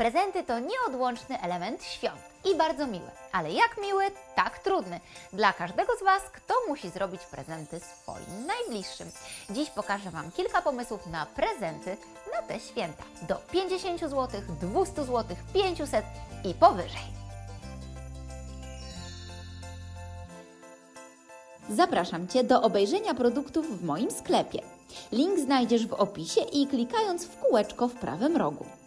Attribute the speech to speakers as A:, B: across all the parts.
A: Prezenty to nieodłączny element świąt i bardzo miły, ale jak miły, tak trudny. Dla każdego z Was, kto musi zrobić prezenty swoim najbliższym. Dziś pokażę Wam kilka pomysłów na prezenty na te święta. Do 50 zł, 200 zł, 500 i powyżej. Zapraszam Cię do obejrzenia produktów w moim sklepie. Link znajdziesz w opisie i klikając w kółeczko w prawym rogu.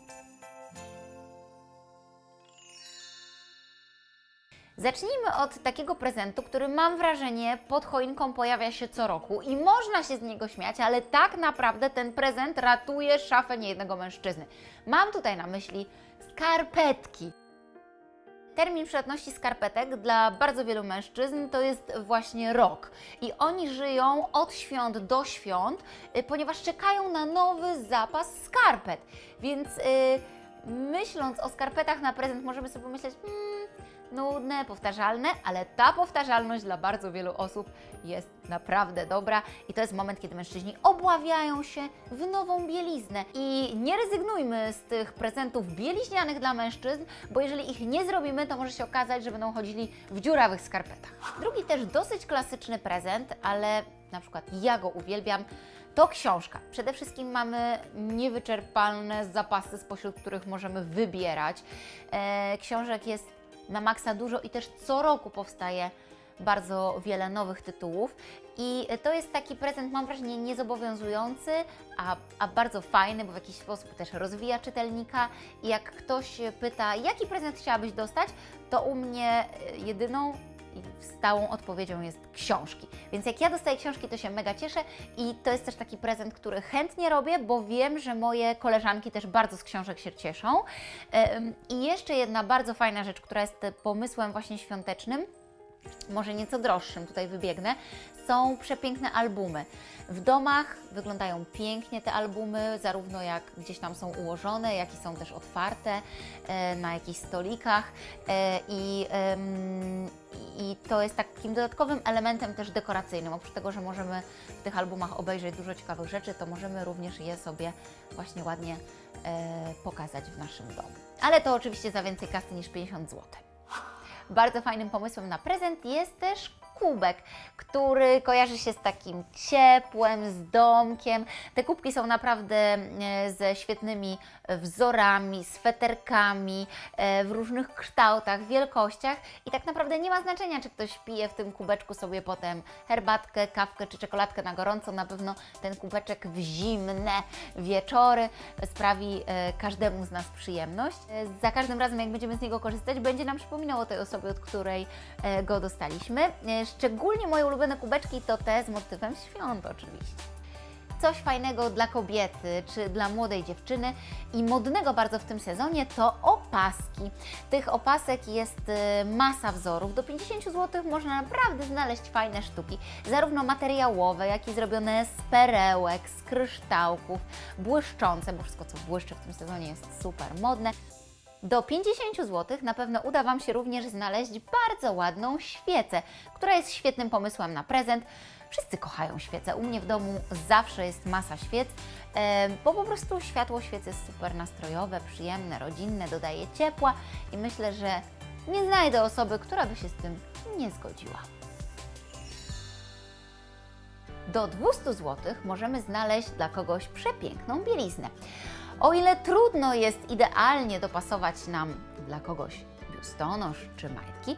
A: Zacznijmy od takiego prezentu, który mam wrażenie pod choinką pojawia się co roku i można się z niego śmiać, ale tak naprawdę ten prezent ratuje szafę niejednego mężczyzny. Mam tutaj na myśli skarpetki. Termin przydatności skarpetek dla bardzo wielu mężczyzn to jest właśnie rok. I oni żyją od świąt do świąt, y, ponieważ czekają na nowy zapas skarpet. Więc yy, myśląc o skarpetach na prezent, możemy sobie pomyśleć, hmm, nudne, powtarzalne, ale ta powtarzalność dla bardzo wielu osób jest naprawdę dobra i to jest moment, kiedy mężczyźni obławiają się w nową bieliznę. I nie rezygnujmy z tych prezentów bieliźnianych dla mężczyzn, bo jeżeli ich nie zrobimy, to może się okazać, że będą chodzili w dziurawych skarpetach. Drugi też dosyć klasyczny prezent, ale na przykład ja go uwielbiam, to książka. Przede wszystkim mamy niewyczerpalne zapasy, spośród których możemy wybierać. E, książek jest na maksa dużo i też co roku powstaje bardzo wiele nowych tytułów. I to jest taki prezent, mam wrażenie, niezobowiązujący, a, a bardzo fajny, bo w jakiś sposób też rozwija czytelnika. I jak ktoś pyta, jaki prezent chciałabyś dostać, to u mnie jedyną i stałą odpowiedzią jest książki. Więc jak ja dostaję książki, to się mega cieszę i to jest też taki prezent, który chętnie robię, bo wiem, że moje koleżanki też bardzo z książek się cieszą. I jeszcze jedna bardzo fajna rzecz, która jest pomysłem właśnie świątecznym, może nieco droższym, tutaj wybiegnę, są przepiękne albumy. W domach wyglądają pięknie te albumy, zarówno jak gdzieś tam są ułożone, jak i są też otwarte e, na jakichś stolikach e, i, i to jest takim dodatkowym elementem też dekoracyjnym. Oprócz tego, że możemy w tych albumach obejrzeć dużo ciekawych rzeczy, to możemy również je sobie właśnie ładnie e, pokazać w naszym domu. Ale to oczywiście za więcej kasy niż 50 zł. Bardzo fajnym pomysłem na prezent jest też kubek, który kojarzy się z takim ciepłem, z domkiem. Te kubki są naprawdę e, ze świetnymi wzorami, sweterkami e, w różnych kształtach, wielkościach i tak naprawdę nie ma znaczenia, czy ktoś pije w tym kubeczku sobie potem herbatkę, kawkę czy czekoladkę na gorąco. Na pewno ten kubeczek w zimne wieczory sprawi e, każdemu z nas przyjemność. Za każdym razem, jak będziemy z niego korzystać, będzie nam przypominał o tej osobie, od której go dostaliśmy. Szczególnie moje ulubione kubeczki to te z motywem świąt oczywiście. Coś fajnego dla kobiety czy dla młodej dziewczyny i modnego bardzo w tym sezonie to opaski. Tych opasek jest y, masa wzorów. Do 50 zł można naprawdę znaleźć fajne sztuki, zarówno materiałowe, jak i zrobione z perełek, z kryształków, błyszczące, bo wszystko co błyszczy w tym sezonie jest super modne. Do 50 zł na pewno uda Wam się również znaleźć bardzo ładną świecę, która jest świetnym pomysłem na prezent. Wszyscy kochają świece. U mnie w domu zawsze jest masa świec, bo po prostu światło świec jest super nastrojowe, przyjemne, rodzinne, dodaje ciepła i myślę, że nie znajdę osoby, która by się z tym nie zgodziła. Do 200 zł możemy znaleźć dla kogoś przepiękną bieliznę. O ile trudno jest idealnie dopasować nam dla kogoś biustonosz czy majtki,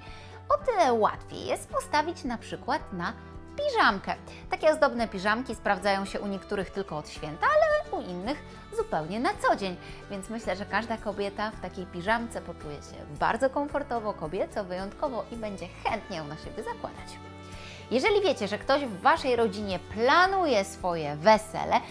A: o tyle łatwiej jest postawić na przykład na piżamkę. Takie ozdobne piżamki sprawdzają się u niektórych tylko od święta, ale u innych zupełnie na co dzień. Więc myślę, że każda kobieta w takiej piżamce poczuje się bardzo komfortowo, kobieco, wyjątkowo i będzie chętnie ją na siebie zakładać. Jeżeli wiecie, że ktoś w Waszej rodzinie planuje swoje wesele,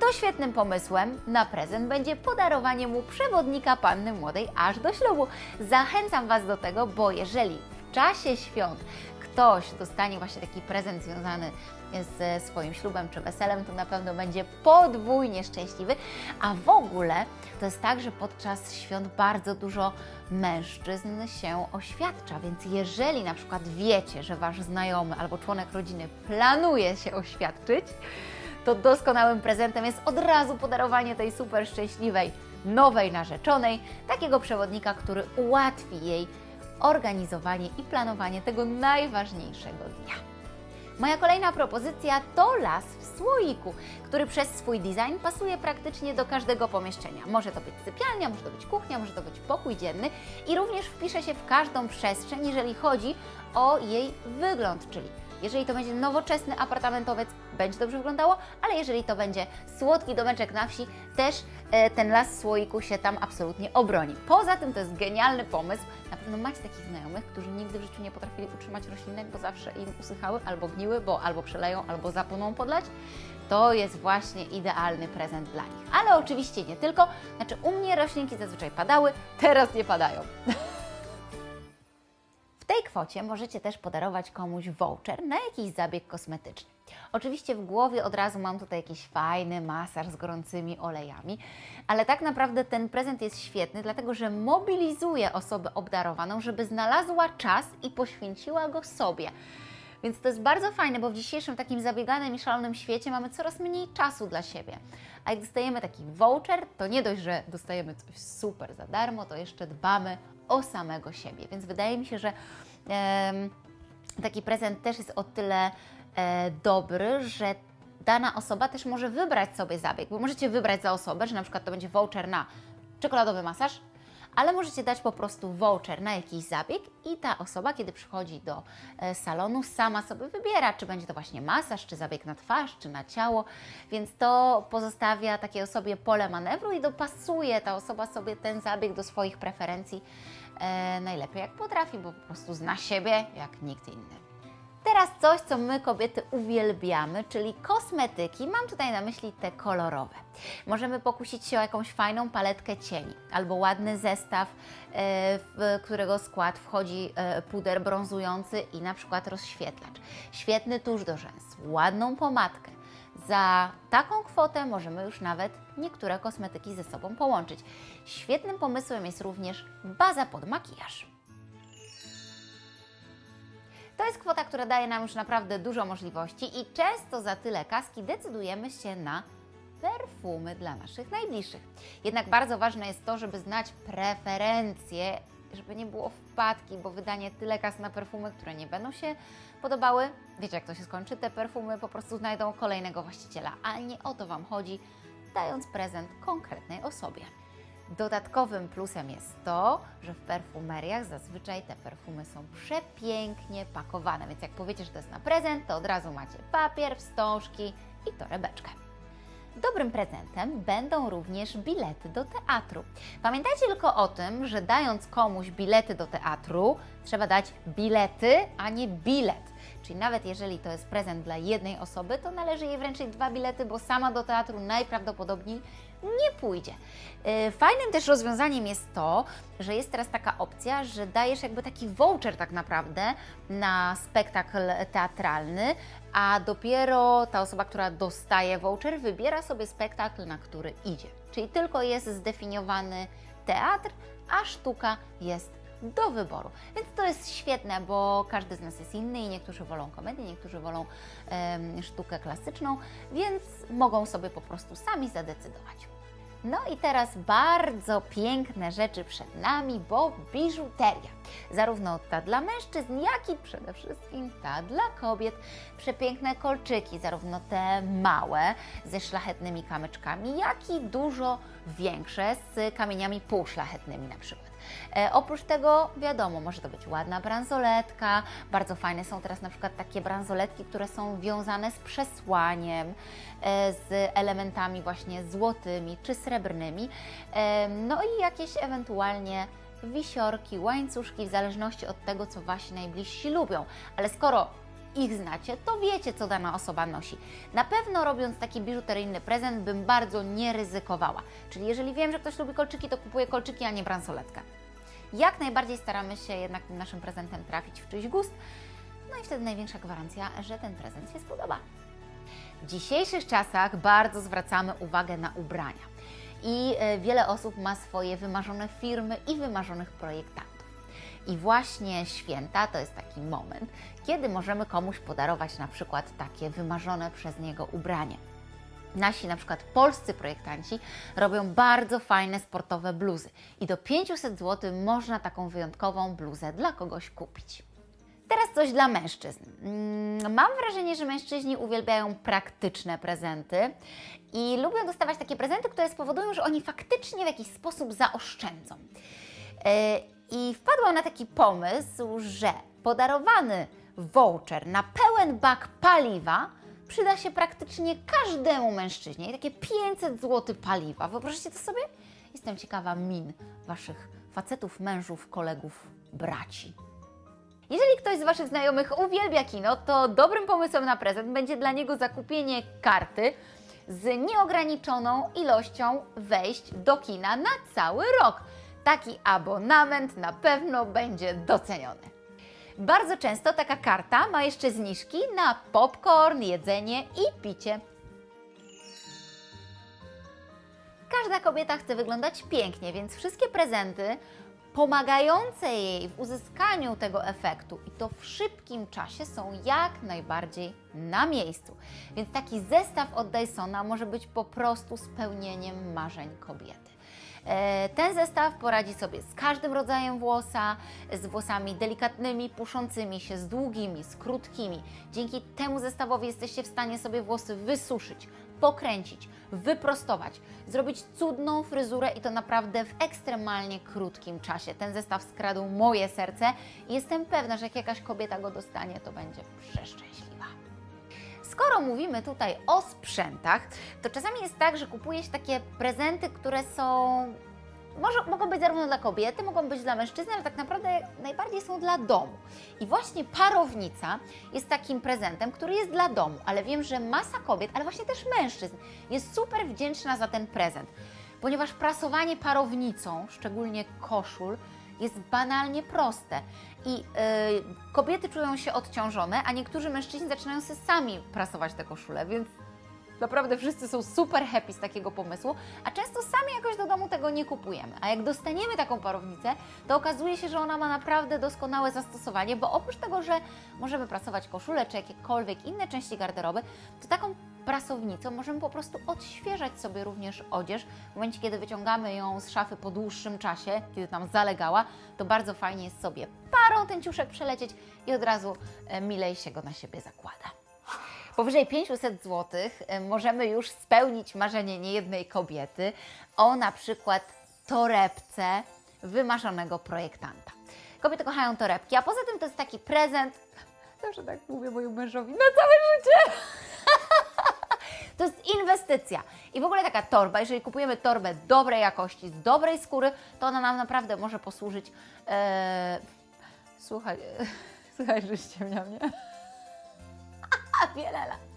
A: to świetnym pomysłem na prezent będzie podarowanie mu przewodnika panny młodej aż do ślubu. Zachęcam Was do tego, bo jeżeli w czasie świąt ktoś dostanie właśnie taki prezent związany ze swoim ślubem czy weselem, to na pewno będzie podwójnie szczęśliwy. A w ogóle to jest tak, że podczas świąt bardzo dużo mężczyzn się oświadcza, więc jeżeli na przykład wiecie, że Wasz znajomy albo członek rodziny planuje się oświadczyć, to doskonałym prezentem jest od razu podarowanie tej super szczęśliwej nowej narzeczonej, takiego przewodnika, który ułatwi jej organizowanie i planowanie tego najważniejszego dnia. Moja kolejna propozycja to las w słoiku, który przez swój design pasuje praktycznie do każdego pomieszczenia. Może to być sypialnia, może to być kuchnia, może to być pokój dzienny i również wpisze się w każdą przestrzeń, jeżeli chodzi o jej wygląd, czyli jeżeli to będzie nowoczesny apartamentowiec, będzie dobrze wyglądało, ale jeżeli to będzie słodki domeczek na wsi, też e, ten las słoiku się tam absolutnie obroni. Poza tym to jest genialny pomysł. Na pewno macie takich znajomych, którzy nigdy w życiu nie potrafili utrzymać roślinek, bo zawsze im usychały albo gniły, bo albo przeleją, albo zapłoną podlać. To jest właśnie idealny prezent dla nich. Ale oczywiście nie tylko. Znaczy u mnie roślinki zazwyczaj padały, teraz nie padają. Kwocie możecie też podarować komuś voucher na jakiś zabieg kosmetyczny. Oczywiście w głowie od razu mam tutaj jakiś fajny masaż z gorącymi olejami, ale tak naprawdę ten prezent jest świetny, dlatego że mobilizuje osobę obdarowaną, żeby znalazła czas i poświęciła go sobie. Więc to jest bardzo fajne, bo w dzisiejszym takim zabieganym i szalonym świecie mamy coraz mniej czasu dla siebie. A jak dostajemy taki voucher, to nie dość, że dostajemy coś super za darmo, to jeszcze dbamy o samego siebie. Więc wydaje mi się, że taki prezent też jest o tyle e, dobry, że dana osoba też może wybrać sobie zabieg, bo możecie wybrać za osobę, że na przykład to będzie voucher na czekoladowy masaż, ale możecie dać po prostu voucher na jakiś zabieg i ta osoba, kiedy przychodzi do e, salonu, sama sobie wybiera, czy będzie to właśnie masaż, czy zabieg na twarz, czy na ciało, więc to pozostawia takiej osobie pole manewru i dopasuje ta osoba sobie ten zabieg do swoich preferencji e, najlepiej jak potrafi, bo po prostu zna siebie jak nikt inny. Teraz coś, co my kobiety uwielbiamy, czyli kosmetyki. Mam tutaj na myśli te kolorowe. Możemy pokusić się o jakąś fajną paletkę cieni albo ładny zestaw, e, w którego skład wchodzi e, puder brązujący i na przykład rozświetlacz. Świetny tusz do rzęs, ładną pomadkę. Za taką kwotę możemy już nawet niektóre kosmetyki ze sobą połączyć. Świetnym pomysłem jest również baza pod makijaż. To jest kwota, która daje nam już naprawdę dużo możliwości i często za tyle kaski decydujemy się na perfumy dla naszych najbliższych. Jednak bardzo ważne jest to, żeby znać preferencje, żeby nie było wpadki, bo wydanie tyle kas na perfumy, które nie będą się podobały, wiecie jak to się skończy, te perfumy po prostu znajdą kolejnego właściciela, a nie o to Wam chodzi, dając prezent konkretnej osobie. Dodatkowym plusem jest to, że w perfumeriach zazwyczaj te perfumy są przepięknie pakowane, więc jak powiecie, że to jest na prezent, to od razu macie papier, wstążki i torebeczkę. Dobrym prezentem będą również bilety do teatru. Pamiętajcie tylko o tym, że dając komuś bilety do teatru, trzeba dać bilety, a nie bilet. Czyli nawet jeżeli to jest prezent dla jednej osoby, to należy jej wręczyć dwa bilety, bo sama do teatru najprawdopodobniej nie pójdzie. Y, fajnym też rozwiązaniem jest to, że jest teraz taka opcja, że dajesz jakby taki voucher tak naprawdę na spektakl teatralny, a dopiero ta osoba, która dostaje voucher, wybiera sobie spektakl, na który idzie. Czyli tylko jest zdefiniowany teatr, a sztuka jest do wyboru. Więc to jest świetne, bo każdy z nas jest inny i niektórzy wolą komedię, niektórzy wolą sztukę klasyczną, więc mogą sobie po prostu sami zadecydować. No i teraz bardzo piękne rzeczy przed nami, bo biżuteria. Zarówno ta dla mężczyzn, jak i przede wszystkim ta dla kobiet. Przepiękne kolczyki, zarówno te małe ze szlachetnymi kamyczkami, jak i dużo większe z kamieniami półszlachetnymi na przykład. E, oprócz tego, wiadomo, może to być ładna bransoletka. Bardzo fajne są teraz na przykład takie bransoletki, które są wiązane z przesłaniem, e, z elementami właśnie złotymi czy srebrnymi. E, no i jakieś ewentualnie wisiorki, łańcuszki, w zależności od tego, co Wasi najbliżsi lubią. Ale skoro ich znacie, to wiecie, co dana osoba nosi. Na pewno robiąc taki biżuteryjny prezent bym bardzo nie ryzykowała. Czyli jeżeli wiem, że ktoś lubi kolczyki, to kupuję kolczyki, a nie bransoletkę. Jak najbardziej staramy się jednak tym naszym prezentem trafić w czyjś gust, no i wtedy największa gwarancja, że ten prezent się spodoba. W dzisiejszych czasach bardzo zwracamy uwagę na ubrania i e, wiele osób ma swoje wymarzone firmy i wymarzonych projektantów. I właśnie święta to jest taki moment, kiedy możemy komuś podarować na przykład takie wymarzone przez niego ubranie. Nasi na przykład polscy projektanci robią bardzo fajne sportowe bluzy i do 500 zł można taką wyjątkową bluzę dla kogoś kupić. Teraz coś dla mężczyzn. Mm, Mam wrażenie, że mężczyźni uwielbiają praktyczne prezenty i lubią dostawać takie prezenty, które spowodują, że oni faktycznie w jakiś sposób zaoszczędzą. I wpadłam na taki pomysł, że podarowany voucher na pełen bak paliwa przyda się praktycznie każdemu mężczyźnie. I takie 500 zł paliwa. Wyobraźcie to sobie? Jestem ciekawa min Waszych facetów, mężów, kolegów, braci. Jeżeli ktoś z Waszych znajomych uwielbia kino, to dobrym pomysłem na prezent będzie dla niego zakupienie karty z nieograniczoną ilością wejść do kina na cały rok. Taki abonament na pewno będzie doceniony. Bardzo często taka karta ma jeszcze zniżki na popcorn, jedzenie i picie. Każda kobieta chce wyglądać pięknie, więc wszystkie prezenty pomagające jej w uzyskaniu tego efektu i to w szybkim czasie są jak najbardziej na miejscu. Więc taki zestaw od Dysona może być po prostu spełnieniem marzeń kobiety. E, Ten zestaw poradzi sobie z każdym rodzajem włosa, z włosami delikatnymi, puszącymi się, z długimi, z krótkimi. Dzięki temu zestawowi jesteście w stanie sobie włosy wysuszyć, pokręcić, wyprostować, zrobić cudną fryzurę i to naprawdę w ekstremalnie krótkim czasie. Ten zestaw skradł moje serce i jestem pewna, że jak jakaś kobieta go dostanie, to będzie przeszczęśliwa. Skoro mówimy tutaj o sprzętach, to czasami jest tak, że kupuje się takie prezenty, które są. Może, mogą być zarówno dla kobiety, mogą być dla mężczyzny, ale tak naprawdę najbardziej są dla domu. I właśnie parownica jest takim prezentem, który jest dla domu, ale wiem, że masa kobiet, ale właśnie też mężczyzn jest super wdzięczna za ten prezent, ponieważ prasowanie parownicą, szczególnie koszul, jest banalnie proste. I yy, kobiety czują się odciążone, a niektórzy mężczyźni zaczynają sobie sami prasować te koszule, więc naprawdę wszyscy są super happy z takiego pomysłu, a często sami jakoś do domu tego nie kupujemy. A jak dostaniemy taką parownicę, to okazuje się, że ona ma naprawdę doskonałe zastosowanie, bo oprócz tego, że możemy prasować koszule czy jakiekolwiek inne części garderoby, to taką prasownicą możemy po prostu odświeżać sobie również odzież. W momencie, kiedy wyciągamy ją z szafy po dłuższym czasie, kiedy tam zalegała, to bardzo fajnie jest sobie parą ten ciuszek przelecieć i od razu e, milej się go na siebie zakłada. Powyżej 500 zł możemy już spełnić marzenie niejednej kobiety o na przykład torebce wymarzonego projektanta. Kobiety kochają torebki, a poza tym to jest taki prezent, zawsze tak mówię mojemu mężowi, na całe życie. To jest inwestycja. I w ogóle taka torba, jeżeli kupujemy torbę dobrej jakości, z dobrej skóry, to ona nam naprawdę może posłużyć. E, słuchaj, słuchaj, że ściemnia mnie. Wiele lat.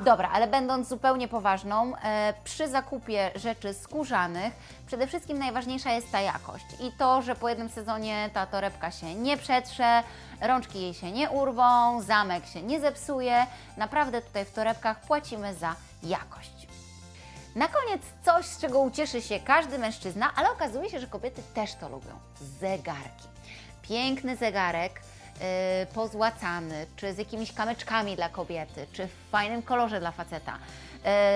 A: Dobra, ale będąc zupełnie poważną, e, przy zakupie rzeczy skórzanych przede wszystkim najważniejsza jest ta jakość i to, że po jednym sezonie ta torebka się nie przetrze, rączki jej się nie urwą, zamek się nie zepsuje. Naprawdę tutaj w torebkach płacimy za jakość. Na koniec coś, z czego ucieszy się każdy mężczyzna, ale okazuje się, że kobiety też to lubią. Zegarki. Piękny zegarek, pozłacany, czy z jakimiś kamyczkami dla kobiety, czy w fajnym kolorze dla faceta.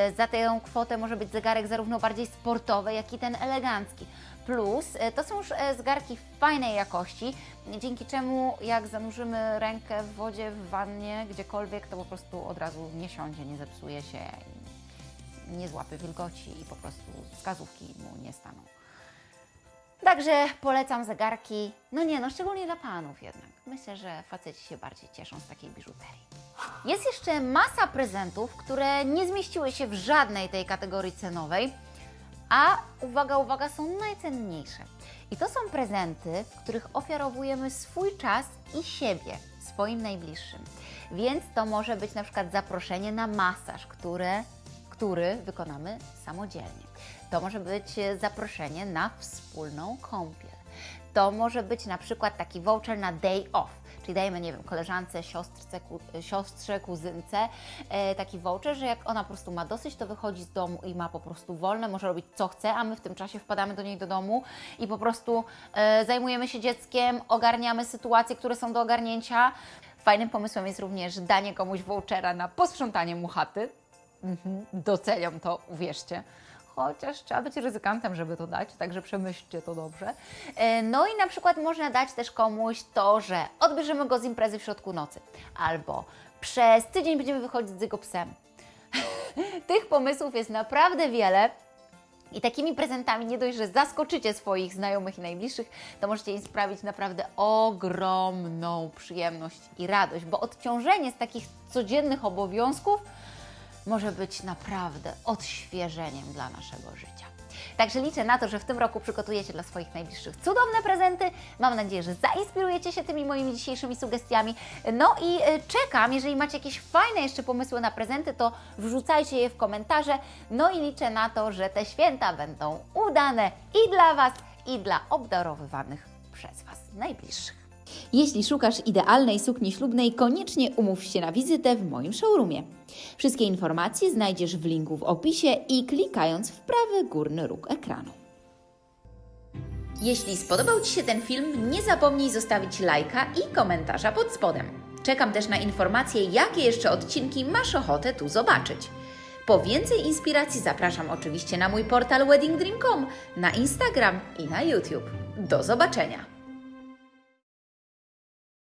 A: Yy, za tę kwotę może być zegarek zarówno bardziej sportowy, jak i ten elegancki. Plus yy, to są już zegarki fajnej jakości, dzięki czemu jak zanurzymy rękę w wodzie, w wannie, gdziekolwiek, to po prostu od razu nie siądzie, nie zepsuje się, nie złapie wilgoci i po prostu wskazówki mu nie staną. Także polecam zegarki. No nie, no szczególnie dla panów jednak. Myślę, że faceci się bardziej cieszą z takiej biżuterii. Jest jeszcze masa prezentów, które nie zmieściły się w żadnej tej kategorii cenowej, a uwaga, uwaga, są najcenniejsze. I to są prezenty, w których ofiarowujemy swój czas i siebie swoim najbliższym. Więc to może być na przykład zaproszenie na masaż, które który wykonamy samodzielnie. To może być zaproszenie na wspólną kąpiel. To może być na przykład taki voucher na day off, czyli dajemy, nie wiem, koleżance, siostrze, ku, siostrze kuzynce e, taki voucher, że jak ona po prostu ma dosyć, to wychodzi z domu i ma po prostu wolne, może robić co chce, a my w tym czasie wpadamy do niej do domu i po prostu e, zajmujemy się dzieckiem, ogarniamy sytuacje, które są do ogarnięcia. Fajnym pomysłem jest również danie komuś vouchera na posprzątanie mu chaty. Mhm, doceniam to, uwierzcie. Chociaż trzeba być ryzykantem, żeby to dać, także przemyślcie to dobrze. E, No i na przykład można dać też komuś to, że odbierzemy go z imprezy w środku nocy, albo przez tydzień będziemy wychodzić z jego psem. Tych pomysłów jest naprawdę wiele. I takimi prezentami nie dość, że zaskoczycie swoich znajomych i najbliższych, to możecie im sprawić naprawdę ogromną przyjemność i radość, bo odciążenie z takich codziennych obowiązków może być naprawdę odświeżeniem dla naszego życia. Także liczę na to, że w tym roku przygotujecie dla swoich najbliższych cudowne prezenty. Mam nadzieję, że zainspirujecie się tymi moimi dzisiejszymi sugestiami. No i e, czekam, jeżeli macie jakieś fajne jeszcze pomysły na prezenty, to wrzucajcie je w komentarze. No i liczę na to, że te święta będą udane i dla Was, i dla obdarowywanych przez Was najbliższych.
B: Jeśli szukasz idealnej sukni ślubnej, koniecznie umów się na wizytę w moim showroomie. Wszystkie informacje znajdziesz w linku w opisie i klikając w prawy górny róg ekranu. Jeśli spodobał Ci się ten film, nie zapomnij zostawić lajka i komentarza pod spodem. Czekam też na informacje, jakie jeszcze odcinki masz ochotę tu zobaczyć. Po więcej inspiracji zapraszam oczywiście na mój portal weddingdream.com, na Instagram i na YouTube. Do zobaczenia!